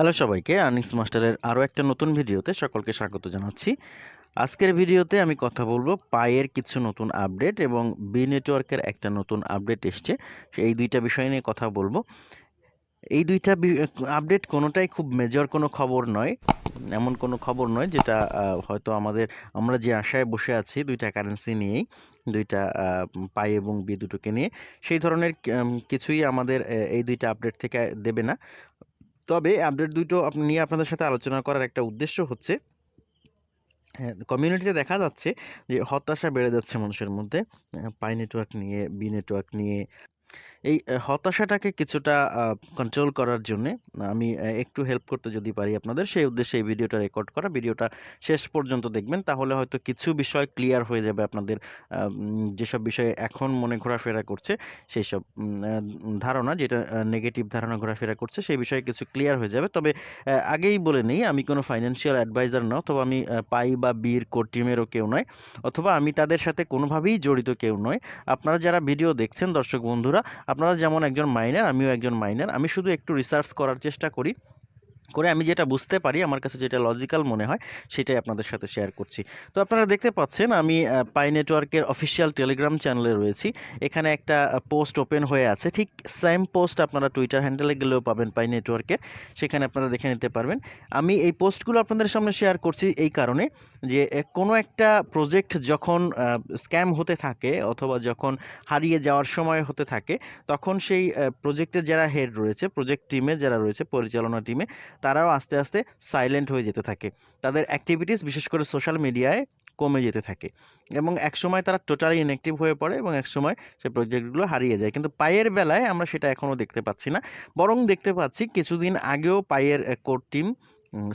Hello সবাইকে earnings মাস্টারের আরও একটা নতুন ভিডিওতে সকলকে স্বাগত জানাচ্ছি। আজকের ভিডিওতে আমি কথা বলব পায়ের কিছু নতুন আপডেট এবং বি নেটওয়ার্কের একটা নতুন আপডেট এসছে। এই দুইটা বিষয় নিয়ে কথা বলব। এই দুইটা আপডেট কোনোটাই খুব মেজর কোনো খবর নয়, এমন কোনো খবর নয় যেটা হয়তো আমাদের, আমরা যে আশায় বসে আছি দুইটা কারেন্সি নিয়েই, দুইটা পাই এবং বি দুটোকে নিয়ে, সেই ধরনের কিছুই আমাদের এই দুইটা আপডেট থেকে দেবে না। তবে আপডেট দুটো নিয়ে আপনাদের সাথে আলোচনা করার একটা উদ্দেশ্য হচ্ছে হ্যাঁ কমিউনিটিতে দেখা যাচ্ছে যে হতাশা বেড়ে যাচ্ছে মানুষের মধ্যে পাই নেটওয়ার্ক নিয়ে বি নেটওয়ার্ক নিয়ে এই হতাশাটাকে কিছুটা কন্ট্রোল করার জন্যে, আমি একটু হেল্প করতে যদি পারি আপনাদের, সেই উদ্দেশ্যে এই ভিডিওটা রেকর্ড করা। ভিডিওটা শেষ পর্যন্ত দেখবেন, তাহলে হয়তো কিছু বিষয় ক্লিয়ার হয়ে যাবে আপনাদের যেসব বিষয়ে এখন মনে ঘোরাফেরা করছে, সেই সব ধারণা, যেটা নেগেটিভ ধারণা ঘোরাফেরা করছে, সেই বিষয়ে কিছু ক্লিয়ার হয়ে যাবে। তবে আগেই বলে নেই, আমি কোনো ফাইন্যান্সিয়াল অ্যাডভাইজার না, অথবা আমি পাই বা বীর কোর টিমেরও কেউ নয়, অথবা আমি তাদের সাথে কোনোভাবেই জড়িত কেউ নয়। আপনারা যারা ভিডিও দেখছেন, দর্শক বন্ধুরা আপনারা যেমন একজন মাইনার আমিও একজন মাইনার আমি শুধু একটু রিসার্চ করার চেষ্টা করি। করে আমি যেটা বুঝতে পারি, আমার কাছে যেটা লজিক্যাল মনে হয়, সেটাই আপনাদের সাথে শেয়ার করছি। তো আপনারা দেখতে পাচ্ছেন, আমি পাই নেটওয়ার্কের অফিসিয়াল টেলিগ্রাম চ্যানেলে রয়েছি। এখানে একটা পোস্ট ওপেন হয়ে আছে। ঠিক সেম পোস্ট আপনারা টুইটার হ্যান্ডেলে গেলেও পাবেন পাই নেটওয়ার্কের সেখানে আপনারা দেখে নিতে পারবেন। আমি এই পোস্টগুলো আপনাদের সামনে শেয়ার করছি এই কারণে যে কোনো একটা প্রজেক্ট যখন স্ক্যাম হতে থাকে অথবা যখন হারিয়ে যাওয়ার সময় হতে থাকে, তখন সেই প্রজেক্টের যারা হেড রয়েছে প্রজেক্ট টিমে যারা রয়েছে, পরিচালনা টিমে তারাও আস্তে আস্তে সাইলেন্ট হয়ে যেতে থাকে। তাদের অ্যাক্টিভিটিস বিশেষ করে সোশ্যাল মিডিয়ায় কমে যেতে থাকে। এবং একসময় তারা টোটালি ইনঅ্যাক্টিভ হয়ে পড়ে এবং একসময় সে প্রজেক্টগুলো হারিয়ে যায়। কিন্তু পায়ের বেলায় আমরা সেটা এখনও দেখতে পাচ্ছি না। বরং দেখতে পাচ্ছি কিছুদিন আগেও পায়ের কোর টিম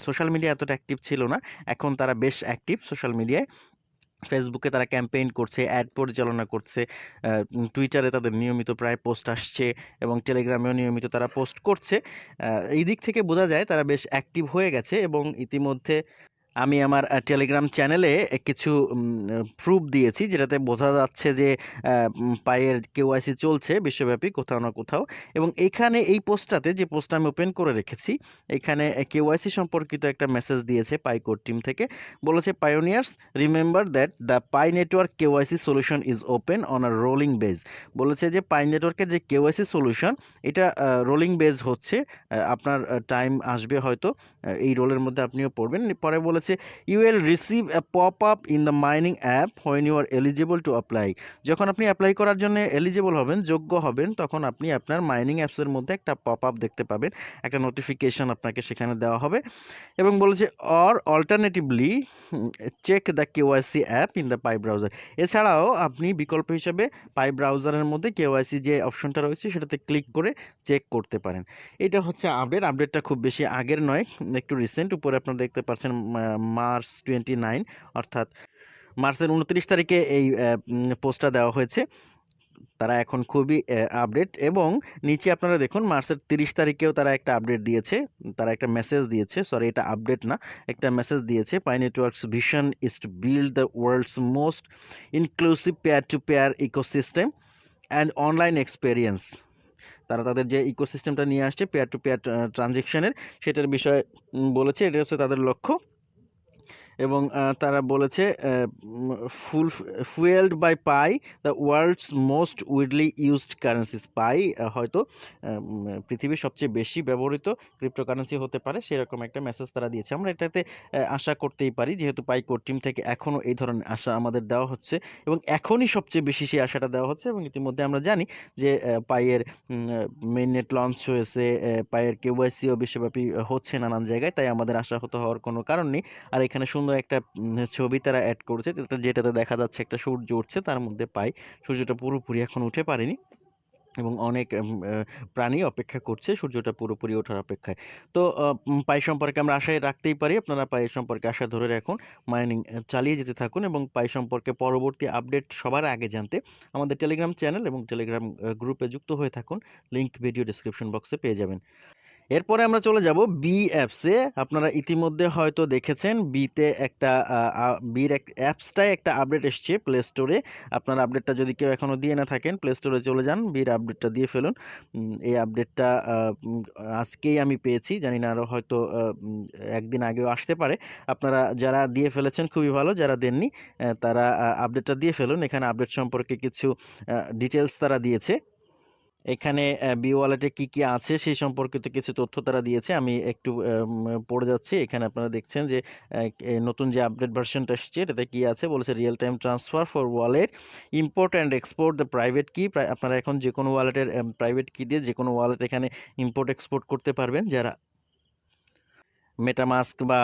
সোশ্যাল মিডিয়া এতটা অ্যাক্টিভ ছিল না। এখন তারা বেশ অ্যাক্টিভ সোশ্যাল মিডিয়ায় ফেসবুকে তারা ক্যাম্পেইন করছে অ্যাড পরিচালনা করছে টুইটারে তাদের নিয়মিত প্রায় পোস্ট আসছে এবং টেলিগ্রামেও নিয়মিত তারা পোস্ট করছে। এই দিক থেকে বোঝা যায় তারা বেশ অ্যাক্টিভ হয়ে গেছে এবং ইতিমধ্যে আমি আমার টেলিগ্রাম চ্যানেলে কিছু প্রুফ দিয়েছি, যেটাতে বোঝা যাচ্ছে যে পায়ের কেওয়াইসি চলছে বিশ্বব্যাপী, কোথাও না কোথাও। এবং এখানে এই পোস্টটাতে, যে পোস্টটা আমি ওপেন করে রেখেছি, এখানে কেওয়াইসি সম্পর্কিত একটা মেসেজ দিয়েছে পাই পাইকোর টিম থেকে। বলেছে pioneers remember that the Pi network KYC solution is open on a rolling base বলেছে যে পাই নেটওয়ার্কের যে কেওয়াইসি সলিউশন এটা রোলিং বেজ হচ্ছে আপনার টাইম আসবে হয়তো এই রোলের মধ্যে আপনিও পড়বেন। পরে বলেছে you will receive a pop up in the mining app when you are eligible to apply যখন আপনি অ্যাপ্লাই করার জন্য এলিজিবল হবেন, যোগ্য হবেন, তখন আপনি আপনার মাইনিং অ্যাপসের মধ্যে একটা পপ আপ দেখতে পাবেন। একটা নোটিফিকেশন আপনাকে সেখানে দেওয়া হবে এবং বলেছে or alternatively check the KYC app in the Pi browser এছাড়াও আপনি বিকল্প হিসেবে পাই ব্রাউজারের মধ্যে কেওয়াইসি যে অপশনটা রয়েছে, সেটাতে ক্লিক করে চেক করতে পারেন। এটা হচ্ছে আপডেট আপডেটটা খুব বেশি আগের নয়, একটু রিসেন্ট উপরে আপনারা দেখতে পাচ্ছেন মার্চ টোয়েন্টি নাইন, অর্থাৎ মার্চের উনত্রিশ তারিখে এই পোস্টটা দেওয়া হয়েছে। তারা এখন খুবই আপডেট এবং নিচে আপনারা দেখুন মার্চের তিরিশ তারিখেও তারা একটা আপডেট দিয়েছে। তারা একটা মেসেজ দিয়েছে। সরি এটা আপডেট না, একটা মেসেজ দিয়েছে। Pi network's vision is to build the world's most inclusive peer to peer ecosystem and online experience তারা তাদের যে ইকোসিস্টেমটা নিয়ে আসছে পেয়ার টু পেয়ার ট্রানজেকশনের সেটার বিষয়ে বলেছে। এটা হচ্ছে তাদের লক্ষ্য। এবং তারা বলেছে full fuelled by Pi the world's most widely used currencies Pi হয়তো পৃথিবীর সবচেয়ে বেশি ব্যবহৃত ক্রিপ্টোকারেন্সি হতে পারে সেরকম একটা মেসেজ তারা দিয়েছে। আমরা এটাতে আশা করতেই পারি যেহেতু পাই কোর টিম থেকে এখনও এই ধরনের আশা আমাদের দেওয়া হচ্ছে এবং এখনই সবচেয়ে বেশি সেই আশাটা দেওয়া হচ্ছে এবং ইতিমধ্যে আমরা জানি যে পাইয়ের মেইন নেট লঞ্চ হয়েছে আহ, পাইয়ের কেওয়াইসিও বিশ্বব্যাপী হচ্ছে নানান জায়গায় তাই আমাদের আশাহত হওয়ার কোনো কারণ নেই। আর এখানে সুন্দর একটা ছবি তারা অ্যাড করেছে। যেটাতে দেখা যাচ্ছে একটা সূর্য উঠছে, তার মধ্যে পাই। সূর্যটা পুরোপুরি এখন উঠে পারেনি এবং অনেক প্রাণী অপেক্ষা করছে সূর্যটা পুরোপুরি ওঠার অপেক্ষায়। তো পাই সম্পর্কে আমরা আশায় রাখতেই পারি। আপনারা পাই সম্পর্কে আশা ধরে রাখুন মাইনিং চালিয়ে যেতে থাকুন এবং পাই সম্পর্কে পরবর্তী আপডেট সবার আগে জানতে আমাদের টেলিগ্রাম চ্যানেল এবং টেলিগ্রাম গ্রুপে যুক্ত হয়ে থাকুন। লিঙ্ক ভিডিও ডিসক্রিপশন বক্সে পেয়ে যাবেন। এরপরে আমরা চলে যাব বি অ্যাপসে আপনারা ইতিমধ্যে হয়তো দেখেছেন বিতে একটা বির এক অ্যাপসটায় একটা আপডেট এসছে প্লে স্টোরে আপনার আপডেটটা যদি কেউ এখনও দিয়ে না থাকেন প্লে স্টোরে চলে যান বির আপডেটটা দিয়ে ফেলুন। এই আপডেটটা আজকেই আমি পেয়েছি। জানি না আরও হয়তো একদিন আগেও আসতে পারে। আপনারা যারা দিয়ে ফেলেছেন, খুবই ভালো। যারা দেননি তারা আপডেটটা দিয়ে ফেলুন। এখানে আপডেট সম্পর্কে কিছু ডিটেলস তারা দিয়েছে। এখানে বি ওয়ালেটে কি কি আছে সেই সম্পর্কিত কিছু তথ্য তারা দিয়েছে। আমি একটু পড়ে যাচ্ছি। এখানে আপনারা দেখছেন যে নতুন যে আপডেট ভার্সনটা এসেছে, এটাতে কি আছে? বলেছে real time transfer for wallet import and export the private key আপনারা এখন যে কোনো ওয়ালেটের প্রাইভেট কি দিয়ে যে কোনো ওয়ালেট এখানে ইম্পোর্ট এক্সপোর্ট করতে পারবেন। যারা মেটামাস্ক বা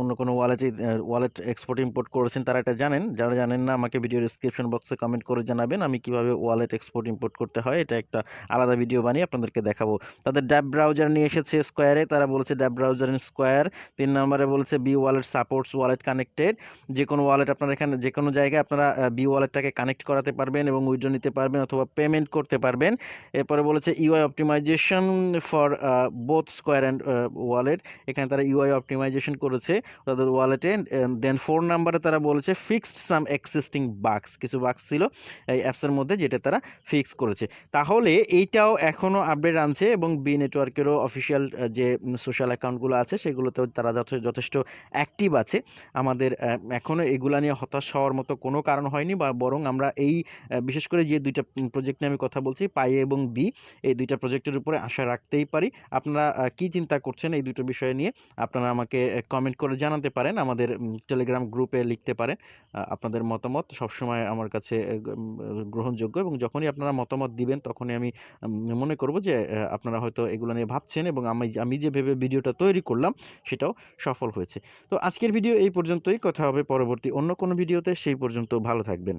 অন্য কোনো ওয়ালেটে ওয়ালেট এক্সপোর্ট ইম্পোর্ট করেছেন, তারা এটা জানেন। যারা জানেন না, আমাকে ভিডিও ডিসক্রিপশন বক্সে কমেন্ট করে জানাবেন, আমি কীভাবে ওয়ালেট এক্সপোর্ট ইম্পোর্ট করতে হয়, এটা একটা আলাদা ভিডিও বানিয়ে আপনাদেরকে দেখাবো। তাদের ড্যাব ব্রাউজার নিয়ে এসেছে স্কোয়ারে তারা বলেছে ড্যাব ব্রাউজার ইন স্কোয়ার তিন নম্বরে বলেছে Pi wallet supports wallet connected যে কোনো ওয়ালেট আপনারা এখানে যে কোনো জায়গায় আপনারা বি ওয়ালেটটাকে কানেক্ট করাতে পারবেন এবং উইড্রো নিতে পারবেন অথবা পেমেন্ট করতে পারবেন। এরপরে বলেছে UI optimisation for both square and wallet এখানে তারা ইউআই অপটিমাইজেশন করেছে তাদের ওয়ালেটে দেন ফোর নাম্বারে তারা বলেছে ফিক্সড সাম এক্সিস্টিং বাক্স কিছু বাক্স ছিল এই অ্যাপসের মধ্যে যেটা তারা ফিক্স করেছে। তাহলে এইটাও এখনও আপডেট আনছে এবং বি নেটওয়ার্কেরও অফিসিয়াল যে সোশ্যাল অ্যাকাউন্টগুলো আছে সেগুলোতেও তারা যথে- যথেষ্ট অ্যাক্টিভ আছে। আমাদের এখনও এগুলা নিয়ে হতাশ হওয়ার মতো কোনো কারণ হয়নি বা বরং আমরা এই বিশেষ করে যে দুইটা প্রজেক্ট নিয়ে আমি কথা বলছি, পাই এবং বি এই দুইটা প্রজেক্টের উপরে আশা রাখতেই পারি। আপনারা কি চিন্তা করছেন এই দুটো বিষয় নিয়ে? আপনারা আমাকে কমেন্ট করে জানাতে পারেন। আমাদের টেলিগ্রাম গ্রুপে লিখতে পারেন আপনাদের মতামত সবসময় আমার কাছে গ্রহণযোগ্য এবং যখনই আপনারা মতামত দিবেন, তখনই আমি মনে করব যে আপনারা হয়তো এগুলো নিয়ে ভাবছেন এবং আমি আমি যে ভেবে ভিডিওটা তৈরি করলাম, সেটাও সফল হয়েছে। তো আজকের ভিডিও এই পর্যন্তই। কথা হবে পরবর্তী অন্য কোনো ভিডিওতে। সেই পর্যন্ত ভালো থাকবেন।